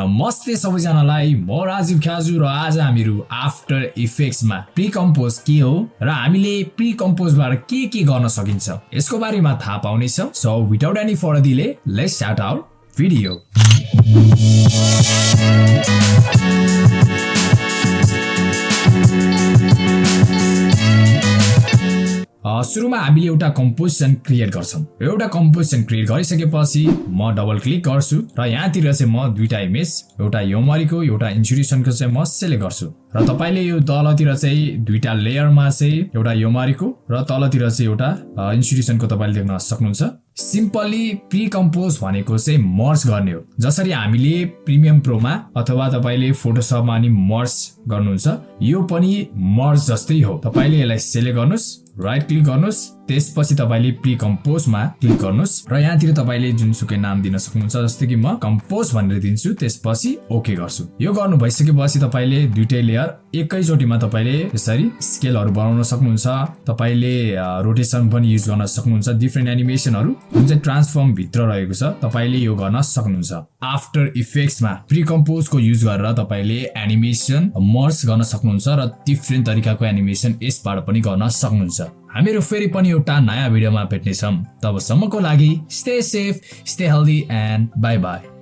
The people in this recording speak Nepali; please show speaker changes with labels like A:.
A: नमस्ते सबैजनालाई म राजीव ख्याजु र आज हामीहरू आफ्टर इफेक्ट्समा प्रि कम्पोज के हो र हामीले प्रि कम्पोजबाट के के गर्न सकिन्छ यसको बारेमा थाहा पाउनेछौँ। So without any further delay let's start our video सुरुमा हामीले एउटा कम्पोजिसन क्रिएट गर्छौँ। एउटा कम्पोजिसन क्रिएट गरिसकेपछि म डबल क्लिक गर्छु र यहाँतिर चाहिँ म दुईटा इमेज एउटा योमरीको एउटा इन्सुरेसनको चाहिँ म सेलेक्ट गर्छु। र तपाईँले यो तलतिर चाहिँ दुईटा लेयरमा चाहिँ एउटा योमरीको र तलतिर चाहिँ एउटा इन्सुरेसनको तपाईँले देख्न सक्नुहुन्छ। सिम्पली प्रि कम्पोज भनेको चाहिँ मर्स गर्ने हो। जसरी हामीले प्रिमियम प्रोमा अथवा तपाईँले फोटोसपमा अनि मर्स गर्नुहुन्छ यो पनि मर्स जस्तै हो। तपाईँले यसलाई सेलेक्ट गर्नुहोस् राइट क्लिक गर्नुहोस् त्यसपछि तपाईँले प्रि कम्पोजमा क्लिक गर्नुहोस् र यहाँतिर तपाईँले जुनसुकै नाम दिन सक्नुहुन्छ जस्तै कि म कम्पोज भनेर दिन्छु त्यसपछि ओके गर्छु। यो गर्नु भइसकेपछि तपाईँले दुइटै लेयर एकैचोटिमा तपाईँले यसरी स्केलहरू बनाउन सक्नुहुन्छ। तपाईँले रोटेसन पनि युज गर्न सक्नुहुन्छ। डिफ्रेन्ट एनिमेसनहरू जुन चाहिँ ट्रान्सफर्म भित्र रहेको छ तपाईँले यो गर्न सक्नुहुन्छ। आफ्टर इफेक्ट्समा प्रि कम्पोजको युज गरेर तपाईँले एनिमेसन मर्स गर्न सक्नुहुन्छ र डिफ्रेन्ट तरिकाको एनिमेसन यसबाट पनि गर्न सक्नुहुन्छ। हामीहरू फेरि पनि एउटा नयाँ भिडियोमा भेट्नेछौँ। तबसम्मको लागि stay safe stay healthy and bye bye